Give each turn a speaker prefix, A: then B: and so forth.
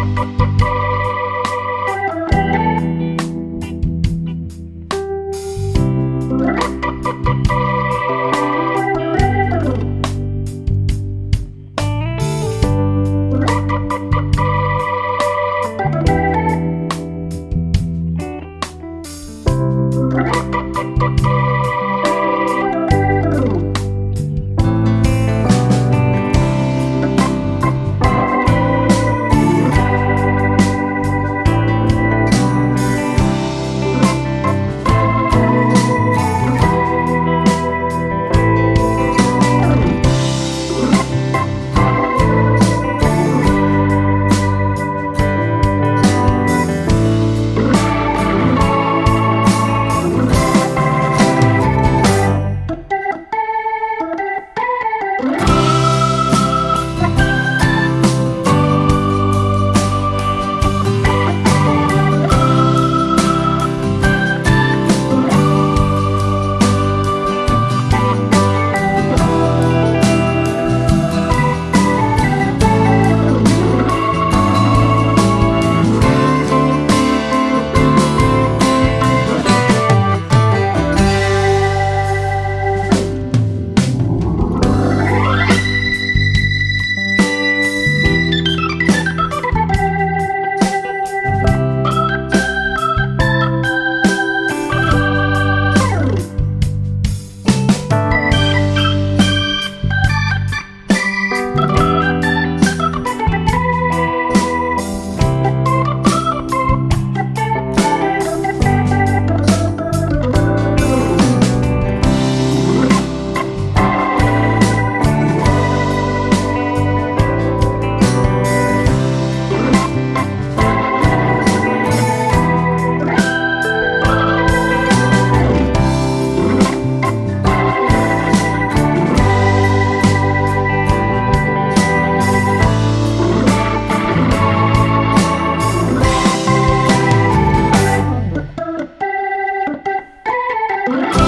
A: Thank you. you.